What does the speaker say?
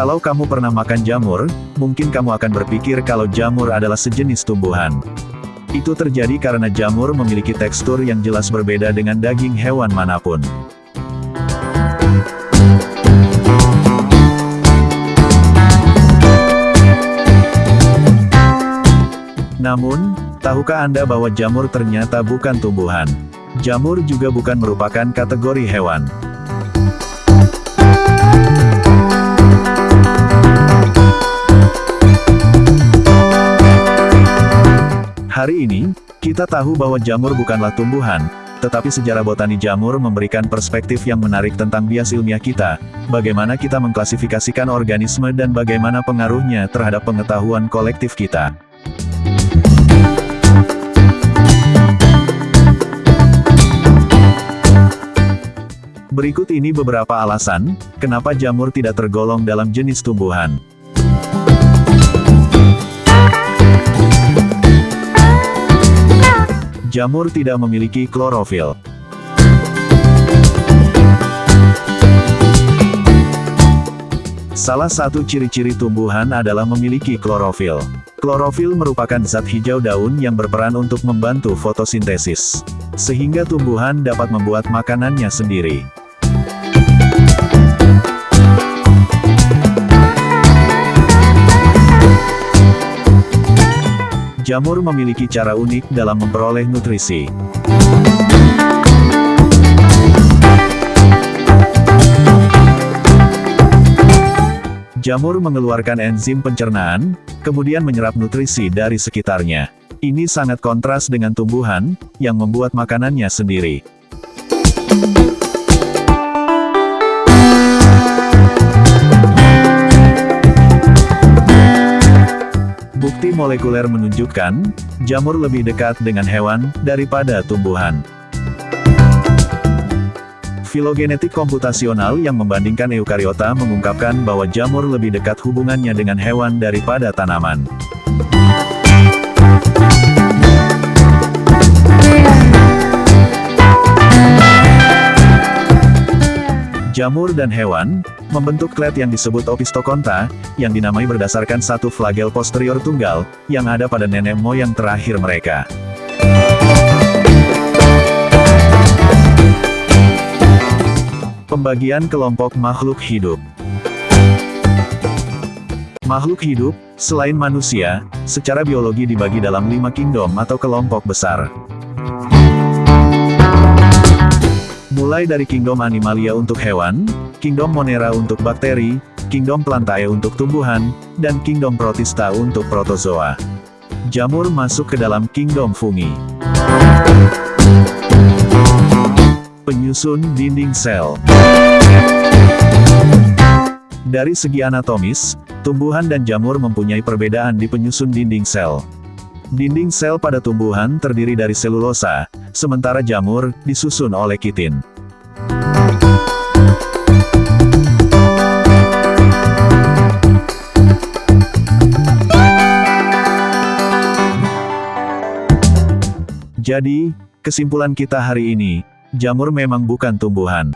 Kalau kamu pernah makan jamur, mungkin kamu akan berpikir kalau jamur adalah sejenis tumbuhan. Itu terjadi karena jamur memiliki tekstur yang jelas berbeda dengan daging hewan mana pun. Namun, tahukah Anda bahwa jamur ternyata bukan tumbuhan? Jamur juga bukan merupakan kategori hewan. Hari ini, kita tahu bahwa jamur bukanlah tumbuhan, tetapi sejarah botani jamur memberikan perspektif yang menarik tentang bias ilmiah kita, bagaimana kita mengklasifikasikan organisme dan bagaimana pengaruhnya terhadap pengetahuan kolektif kita. Berikut ini beberapa alasan, kenapa jamur tidak tergolong dalam jenis tumbuhan. Jamur tidak memiliki klorofil. Salah satu ciri-ciri tumbuhan adalah memiliki klorofil. Klorofil merupakan zat hijau daun yang berperan untuk membantu fotosintesis. Sehingga tumbuhan dapat membuat makanannya sendiri. Jamur memiliki cara unik dalam memperoleh nutrisi. Jamur mengeluarkan enzim pencernaan, kemudian menyerap nutrisi dari sekitarnya. Ini sangat kontras dengan tumbuhan, yang membuat makanannya sendiri. Molekuler menunjukkan, jamur lebih dekat dengan hewan, daripada tumbuhan. Filogenetik komputasional yang membandingkan eukariota mengungkapkan bahwa jamur lebih dekat hubungannya dengan hewan daripada tanaman. Jamur dan hewan, membentuk klet yang disebut opistokonta, yang dinamai berdasarkan satu flagel posterior tunggal, yang ada pada nenek moyang terakhir mereka. Pembagian kelompok makhluk hidup Makhluk hidup, selain manusia, secara biologi dibagi dalam lima kingdom atau kelompok besar. Mulai dari Kingdom Animalia untuk hewan, Kingdom Monera untuk bakteri, Kingdom Plantae untuk tumbuhan, dan Kingdom Protista untuk protozoa. Jamur masuk ke dalam Kingdom Fungi. Penyusun dinding sel Dari segi anatomis, tumbuhan dan jamur mempunyai perbedaan di penyusun dinding sel. Dinding sel pada tumbuhan terdiri dari selulosa, sementara jamur disusun oleh kitin. Jadi, kesimpulan kita hari ini, jamur memang bukan tumbuhan.